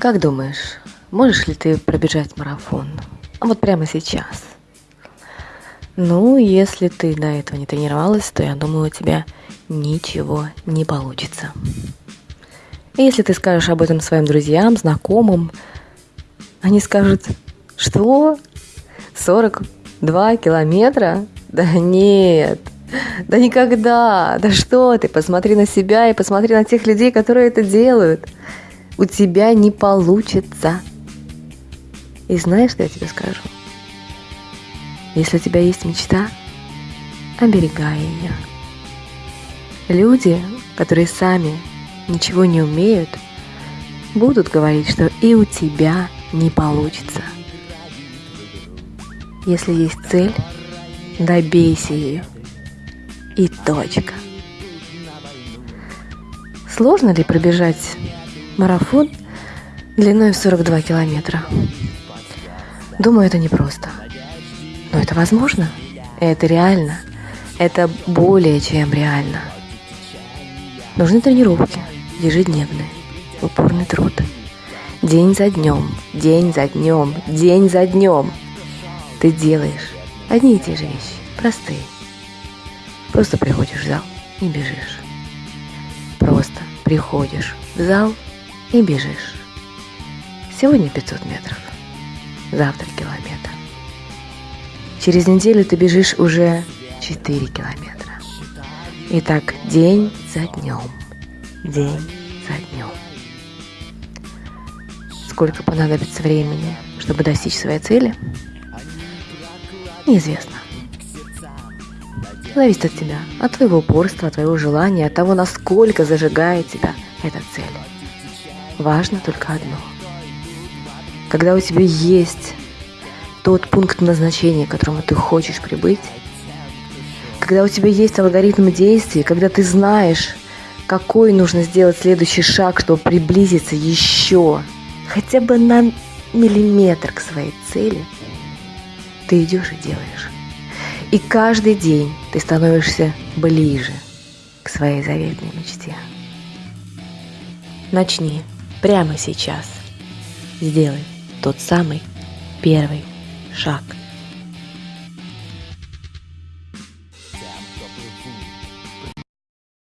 Как думаешь, можешь ли ты пробежать марафон? А вот прямо сейчас. Ну, если ты до этого не тренировалась, то я думаю, у тебя ничего не получится. И если ты скажешь об этом своим друзьям, знакомым, они скажут, что? 42 километра? Да нет, да никогда, да что ты, посмотри на себя и посмотри на тех людей, которые это делают – у тебя не получится. И знаешь, что я тебе скажу? Если у тебя есть мечта, оберегай ее. Люди, которые сами ничего не умеют, будут говорить, что и у тебя не получится. Если есть цель, добейся ее. И точка. Сложно ли пробежать Марафон длиной в 42 километра. Думаю, это непросто. Но это возможно. Это реально. Это более чем реально. Нужны тренировки, ежедневные, упорный труд. День за днем, день за днем, день за днем. Ты делаешь одни и те же вещи, простые. Просто приходишь в зал и бежишь. Просто приходишь в зал и бежишь. Сегодня 500 метров, завтра километр. Через неделю ты бежишь уже 4 километра. И так день за днем, день за днем. Сколько понадобится времени, чтобы достичь своей цели? Неизвестно. Зависит от тебя, от твоего упорства, от твоего желания, от того, насколько зажигает тебя эта цель важно только одно. Когда у тебя есть тот пункт назначения, к которому ты хочешь прибыть, когда у тебя есть алгоритм действий, когда ты знаешь, какой нужно сделать следующий шаг, чтобы приблизиться еще хотя бы на миллиметр к своей цели, ты идешь и делаешь. И каждый день ты становишься ближе к своей заветной мечте. Начни прямо сейчас. Сделай тот самый первый шаг.